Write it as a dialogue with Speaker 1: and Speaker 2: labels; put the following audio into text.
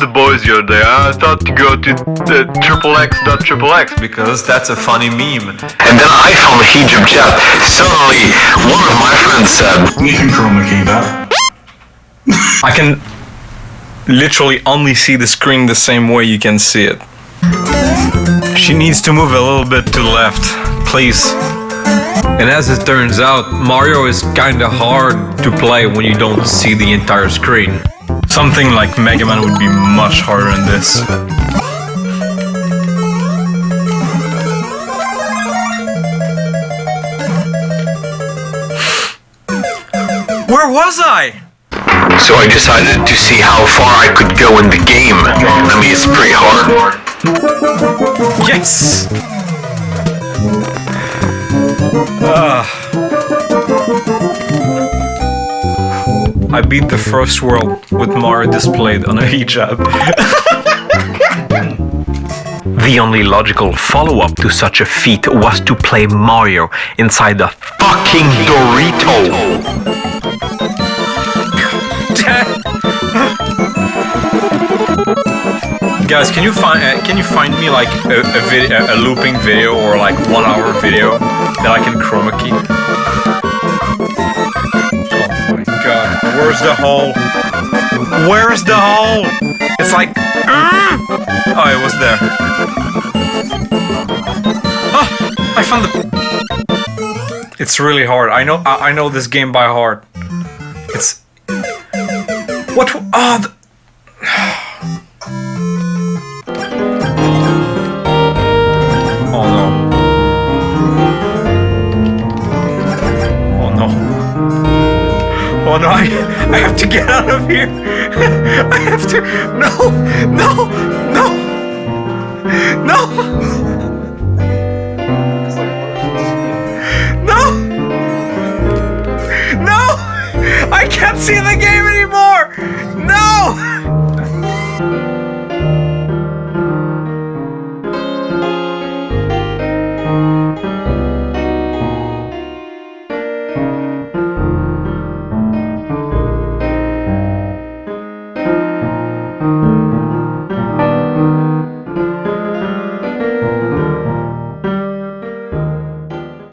Speaker 1: the boys the other day. I thought to go to the triple X dot triple X
Speaker 2: Because that's a funny meme.
Speaker 1: And then I found a hijab chat. Suddenly, one of my friends said,
Speaker 3: You can chroma key that.
Speaker 2: I can literally only see the screen the same way you can see it. She needs to move a little bit to the left, please. And as it turns out, Mario is kinda hard to play when you don't see the entire screen. Something like Mega Man would be much harder than this. Where was I?
Speaker 1: so I decided to see how far I could go in the game. I mean, it's pretty hard.
Speaker 2: Yes! Ah. I beat the first world with Mario displayed on a hijab. the only logical follow-up to such a feat was to play Mario inside a
Speaker 1: Fucking Dorito.
Speaker 2: Guys, can you find uh, can you find me like a, a, a looping video or like one hour video that I can chroma key? Where's the hole? Where's the hole? It's like, ah! oh, it was there. Oh, I found the. It's really hard. I know. I, I know this game by heart. It's. What? Oh. The... no, no, I, I have to get out of here. I have to, no, no, no, no. No! I can't see the game anymore! No!